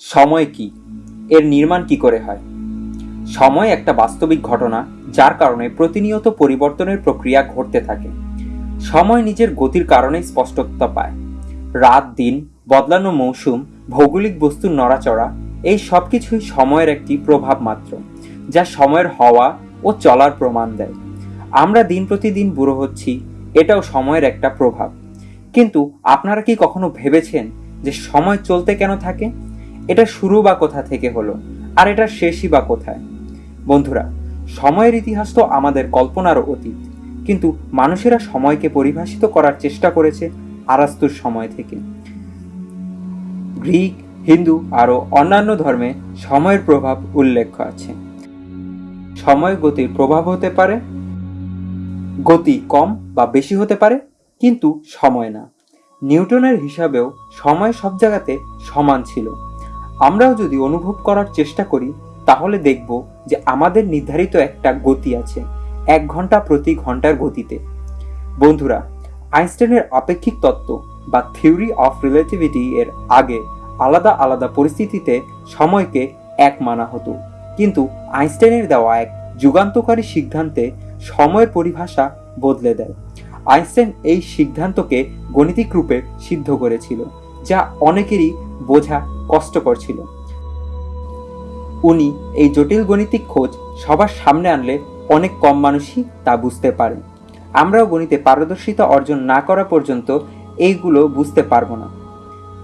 সময় কি? এর নির্মাণ কি করে হয়? সময় একটা বাস্তবিক ঘটনা যার কারণে প্রতিনিয়ত পরিবর্তনের প্রক্রিয়া ঘটতে থাকে। সময় নিজের গতির কারণে স্পষ্টতা পায়। রাত, দিন, বদলানো মৌসুম, ভৌগোলিক বস্তুর নড়াচড়া, এই সব কিছুই সময়ের একটি প্রভাব মাত্র, যা সময়ের হওয়া ও চলার প্রমাণ দেয়। আমরা দিন প্রতিদিন বুড়ো হচ্ছি, এটাও সময়ের একটা প্রভাব। কিন্তু আপনারা কি কখনো ভেবেছেন যে সময় চলতে কেন থাকে? এটা শুরু বা কোথা থেকে হলো? আর এটা শেষই বা কোথায়? বন্ধুরা, সময়ের ইতিহাস তো আমাদের কল্পনারও অতীত। কিন্তু মানুষেরা সময়কে পরিভাষিত করার চেষ্টা করেছে আরাস্তুর সময় থেকে। গ্রিক, হিন্দু আরও অন্যান্য ধর্মে সময়ের প্রভাব উল্লেখ আছে। সময় গতির প্রভাব হতে পারে, গতি কম বা বেশি হতে পারে, কিন্তু সময় না। নিউটনের হিসাবেও সময় সব জায়গাতে সমান ছিল। আমরাও যদি অনুভব করার চেষ্টা করি, তাহলে দেখব যে আমাদের নির্ধারিত একটা গতি আছে, এক ঘণ্টা প্রতি ঘণ্টার গতিতে। বন্ধুরা, আইনস্টাইনের আপেক্ষিক তত্ত্ব বা থিওরি অফ রিলেটিভিটি এর আগে আলাদা আলাদা পরিস্থিতিতে সময়কে এক মানা হতো। কিন্তু আইনস্টাইনের দেওয়া এক যুগান্তকারী সিদ্ধান্তে সময়ের পরিভাষা বদলে দেয়। আইনস্টাইন এই সিদ্ধান্তকে গণিতিক রূপে সিদ্ধ করেছিল। যা অনেকেরই বোঝা কষ্টকর ছিল। উনি এই জটিল গণিতিক খোঁজ সবার সামনে আনলে অনেক কম মানুষই তা বুঝতে পারে। আমরাও গণিতে পারদর্শিতা অর্জন না করা পর্যন্ত এইগুলো বুঝতে পারব না।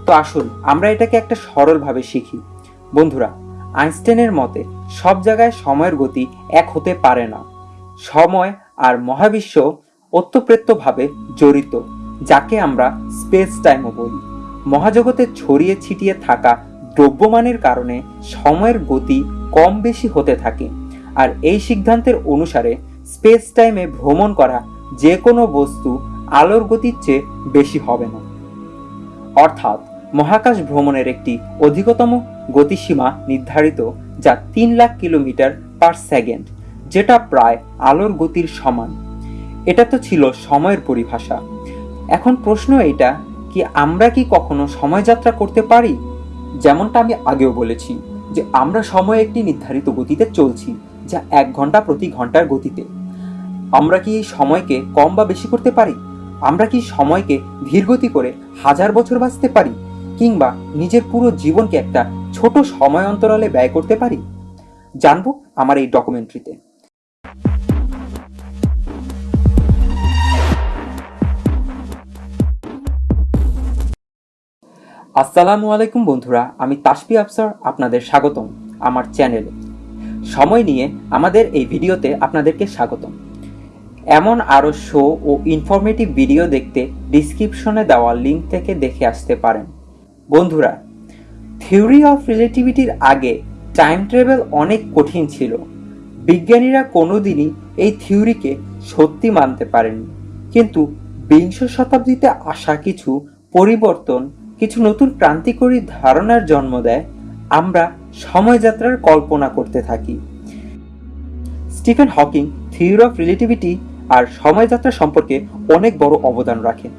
তো আসুন, আমরা এটাকে একটা সরলভাবে শিখি। বন্ধুরা, আইনস্টাইনের মতে সব জায়গায় সময়ের গতি এক হতে পারে না। সময় আর মহাবিশ্ব ওতপ্রোতভাবে জড়িত, যাকে আমরা স্পেস টাইমও বলি। মহাজগতে ছড়িয়ে ছিটিয়ে থাকা দ্রব্যমানের কারণে সময়ের গতি কম বেশি হতে থাকে। আর এই সিদ্ধান্তের অনুসারে স্পেস টাইমে ভ্রমণ করা যে কোনো বস্তু আলোর গতির চেয়ে বেশি হবে না। অর্থাৎ মহাকাশ ভ্রমণের একটি অধিকতম গতিসীমা নির্ধারিত যা তিন লাখ কিলোমিটার পার সেকেন্ড, যেটা প্রায় আলোর গতির সমান। এটা তো ছিল সময়ের পরিভাষা। এখন প্রশ্ন এটা কি আমরা কি কখনো সময়যাত্রা করতে পারি? যেমনটা আমি আগেও বলেছি যে আমরা সময় একটি নির্ধারিত গতিতে চলছি, যা এক ঘণ্টা প্রতি ঘণ্টার গতিতে। আমরা কি এই সময়কে কম বা বেশি করতে পারি? আমরা কি সময়কে ধীরগতি করে হাজার বছর বাঁচতে পারি? কিংবা নিজের পুরো জীবনকে একটা ছোট সময় অন্তরালে ব্যয় করতে পারি? জানব আমার এই ডকুমেন্টারিতে আসসালামু আলাইকুম বন্ধুরা, আমি তাসপি আফসার আপনাদের স্বাগতম আমার চ্যানেলে। সময় নিয়ে আমাদের এই ভিডিওতে আপনাদেরকে স্বাগতম। এমন আরও শো ও ইনফরমেটিভ ভিডিও দেখতে ডিসক্রিপশনে দেওয়া লিঙ্ক থেকে দেখে আসতে পারেন। বন্ধুরা থিওরি অফ রিলেটিভিটির আগে টাইম ট্রাভেল অনেক কঠিন ছিল। বিজ্ঞানীরা কোনোদিনই এই থিওরিকে সত্যি মানতে পারেননি। কিন্তু বিংশ শতাব্দীতে আসা কিছু পরিবর্তন কিছু নতুন ক্রান্তিকরী ধারণার জন্ম দেয়, আমরা সময়যাত্রার কল্পনা করতে থাকি। Stephen Hawking theory of relativity আর সময়যাত্রা সম্পর্কে অনেক বড় অবদান রাখেন।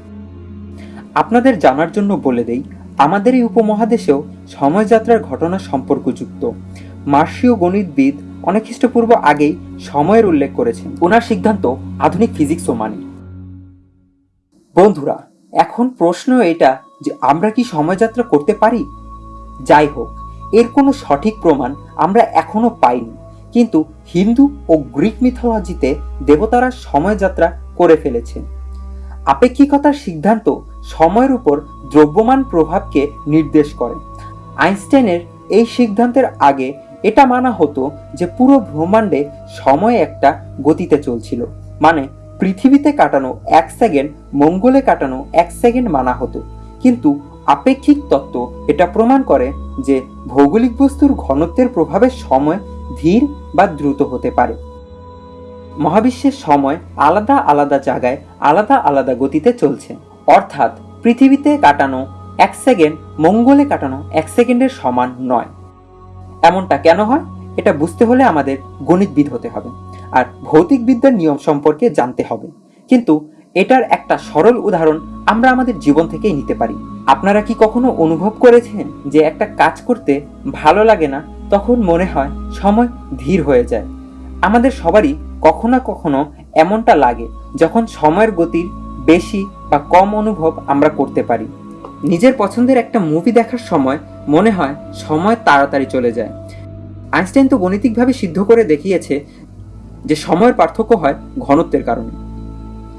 আপনাদের জানার জন্য বলে দেই, আমাদের এই উপমহাদেশেও সময়যাত্রার ঘটনা সম্পর্কযুক্ত। মার্সীয় গণিতবিদ অনেক খ্রিস্টপূর্ব আগেই সময়ের উল্লেখ করেছেন। ওনার সিদ্ধান্ত আধুনিক ফিজিক্সও মানে। বন্ধুরা, এখন প্রশ্ন এটা যে আমরা কি সময়যাত্রা করতে পারি? যাই হোক, এর কোনো সঠিক প্রমাণ আমরা এখনও পাইনি। কিন্তু হিন্দু ও গ্রিক মিথোলজিতে দেবতারা সময়যাত্রা করে ফেলেছেন। আপেক্ষিকতার সিদ্ধান্ত সময়ের উপর দ্রব্যমান প্রভাবকে নির্দেশ করে। আইনস্টাইনের এই সিদ্ধান্তের আগে এটা মানা হতো যে পুরো ব্রহ্মাণ্ডে সময় একটা গতিতে চলছিল। মানে পৃথিবীতে কাটানো এক সেকেন্ড, মঙ্গলে কাটানো এক সেকেন্ড মানা হতো। কিন্তু আপেক্ষিক তত্ত্ব এটা প্রমাণ করে যে ভৌগোলিক বস্তুর ঘনত্বের প্রভাবে সময় ধীর বা দ্রুত হতে পারে। মহাবিশ্বের সময় আলাদা আলাদা জায়গায় আলাদা আলাদা গতিতে চলছে। অর্থাৎ পৃথিবীতে কাটানো এক সেকেন্ড মঙ্গলে কাটানো এক সেকেন্ডের সমান নয়। এমনটা কেন হয়? এটা বুঝতে হলে আমাদের গণিতবিদ হতে হবে আর ভৌতিক বিদ্যার নিয়ম সম্পর্কে জানতে হবে। কিন্তু এটার একটা সরল উদাহরণ আমরা আমাদের জীবন থেকেই নিতে পারি। আপনারা কি কখনো অনুভব করেছেন যে একটা কাজ করতে ভালো লাগে না, তখন মনে হয় সময় ধীর হয়ে যায়? আমাদের সবারই কখনো না কখনো এমনটা লাগে, যখন সময়ের গতির বেশি বা কম অনুভব আমরা করতে পারি। নিজের পছন্দের একটা মুভি দেখার সময় মনে হয় সময় তাড়াতাড়ি চলে যায়। আইনস্টাইন তো গণিতিকভাবে সিদ্ধ করে দেখিয়েছে যে সময়ের পার্থক্য হয় ঘনত্বের কারণে।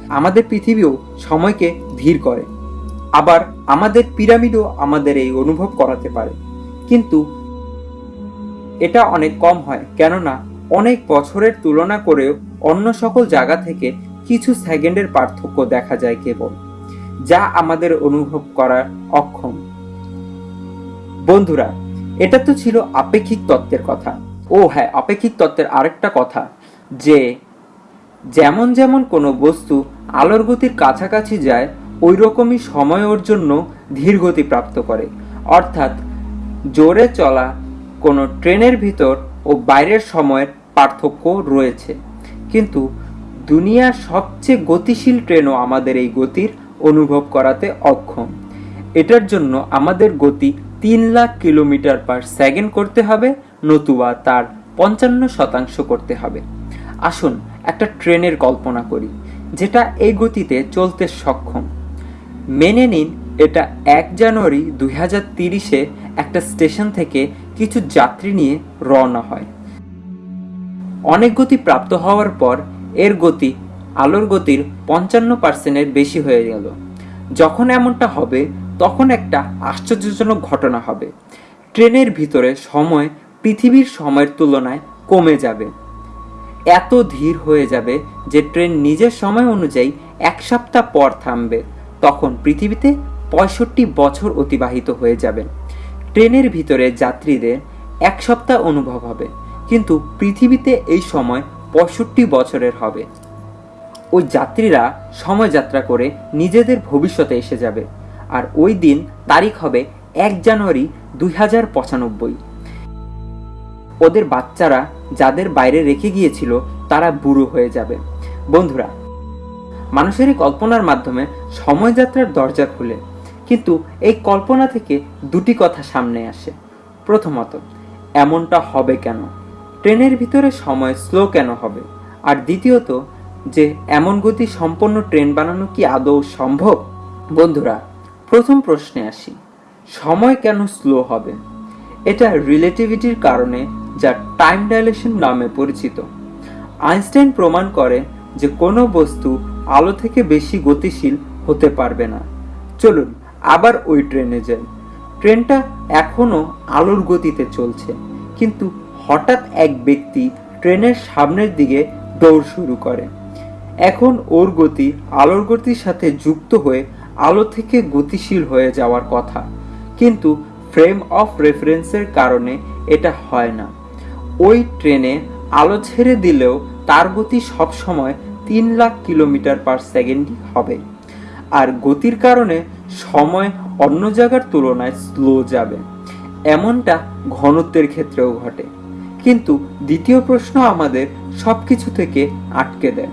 আমাদের পৃথিবীও সময়কে ধীর করে। আবার আমাদের পিরামিডও আমাদের এই অনুভব করাতে পারে। কিন্তু এটা অনেক কম হয়, কেননা অনেক বছরের তুলনা করেও অন্য সকল জায়গা থেকে কিছু সেকেন্ডের পার্থক্য দেখা যায় কেবল, যা আমাদের অনুভব করার অক্ষম। বন্ধুরা, এটা তো ছিল আপেক্ষিক তত্ত্বের কথা। ও হ্যাঁ আপেক্ষিক তত্ত্বের আরেকটা কথা, যে যেমন যেমন কোনো বস্তু আলোর গতির কাছাকাছি যায় ওই রকমই সময় ওর জন্য ধীর গতি প্রাপ্ত করে। অর্থাৎ, জোরে চলা কোনো ট্রেনের ভিতর ও বাইরের সময়ের পার্থক্য রয়েছে। কিন্তু দুনিয়ার সবচেয়ে গতিশীল ট্রেনও আমাদের এই গতির অনুভব করাতে অক্ষম। এটার জন্য আমাদের গতি তিন লাখ কিলোমিটার পার সেকেন্ড করতে হবে, নতুবা তার পঞ্চান্ন শতাংশ করতে হবে। আসুন একটা ট্রেনের কল্পনা করি, যেটা এই গতিতে চলতে সক্ষম। মেনে নিন, এটা এক জানুয়ারি দুই হাজার তিরিশে একটা স্টেশন থেকে কিছু যাত্রী নিয়ে রওনা হয়। অনেক গতি প্রাপ্ত হওয়ার পর এর গতি, আলোর গতির পঞ্চান্ন পার্সেন্টের বেশি হয়ে গেল। যখন এমনটা হবে, তখন একটা আশ্চর্যজনক ঘটনা হবে। ট্রেনের ভিতরে সময় পৃথিবীর সময়ের তুলনায় কমে যাবে। এত ধীর হয়ে যাবে যে ট্রেন নিজের সময় অনুযায়ী এক সপ্তাহ পর থামবে। তখন পৃথিবীতে পঁয়ষট্টি বছর অতিবাহিত হয়ে যাবে। ট্রেনের ভিতরে যাত্রীদের এক সপ্তাহ অনুভব হবে। কিন্তু পৃথিবীতে এই সময় পঁয়ষট্টি বছরের হবে। ওই যাত্রীরা সময় যাত্রা করে নিজেদের ভবিষ্যতে এসে যাবে। আর ওই দিন তারিখ হবে এক জানুয়ারি দুই হাজার পঁচানব্বই। ওদের বাচ্চারা যাদের বাইরে রেখে গিয়েছিল, তারা বুড়ো হয়ে যাবে। বন্ধুরা, মানুষের এই কল্পনার মাধ্যমে সময়যাত্রার দরজা খুলে। কিন্তু এই কল্পনা থেকে দুটি কথা সামনে আসে। প্রথমত, এমনটা হবে কেন? ট্রেনের ভিতরে সময় স্লো কেন হবে? আর দ্বিতীয়ত, যে এমন গতি সম্পন্ন ট্রেন বানানো কি আদৌ সম্ভব? বন্ধুরা, প্রথম প্রশ্নে আসি, সময় কেন স্লো হবে? এটা রিলেটিভিটির কারণে যা টাইম ডাইলেশন নামে পরিচিত। আইনস্টাইন প্রমাণ করে যে কোনো বস্তু আলো থেকে বেশি গতিশীল হতে পারবে না। চলুন আবার ওই ট্রেনে যাই। ট্রেনটা এখনও আলোর গতিতে চলছে, কিন্তু হঠাৎ এক ব্যক্তি ট্রেনের সামনের দিকে দৌড় শুরু করে। এখন ওর গতি আলোর গতির সাথে যুক্ত হয়ে আলো থেকে গতিশীল হয়ে যাওয়ার কথা। কিন্তু ফ্রেম অফ রেফারেন্সের কারণে এটা হয় না। ওই ট্রেনে আলো ছেড়ে দিলেও তার গতি সবসময় তিন লাখ কিলোমিটার পার সেকেন্ডই হবে। আর গতির কারণে সময় অন্য জায়গার তুলনায় স্লো যাবে। এমনটা ঘনত্বের ক্ষেত্রেও ঘটে। কিন্তু দ্বিতীয় প্রশ্ন আমাদের সবকিছু থেকে আটকে দেয়।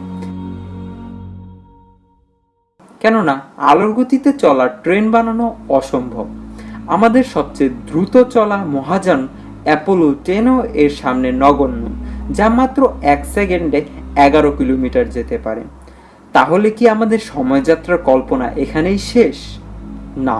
কেননা আলোর গতিতে চলা ট্রেন বানানো অসম্ভব। আমাদের সবচেয়ে দ্রুত চলা মহাযান অ্যাপোলো টেনও এর সামনে নগণ্য, যা মাত্র এক সেকেন্ডে এগারো কিলোমিটার যেতে পারে। তাহলে কি আমাদের সময়যাত্রার কল্পনা এখানেই শেষ? না।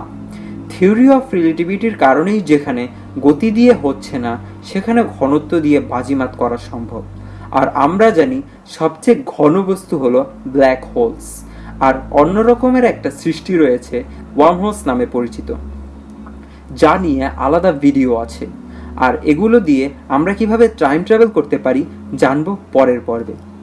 থিওরি অফ রিলেটিভিটির কারণেই যেখানে গতি দিয়ে হচ্ছে না, সেখানে ঘনত্ব দিয়ে বাজিমাত করা সম্ভব। আর আমরা জানি সবচেয়ে ঘন বস্তু হলো ব্ল্যাক হোলস। আর অন্য রকমের একটা সৃষ্টি রয়েছে ওয়ার্ম হোলস নামে পরিচিত। যা নিয়ে আলাদা ভিডিও আছে। আর এগুলো দিয়ে আমরা কীভাবে টাইম ট্রাভেল করতে পারি জানব পরের পর্বে।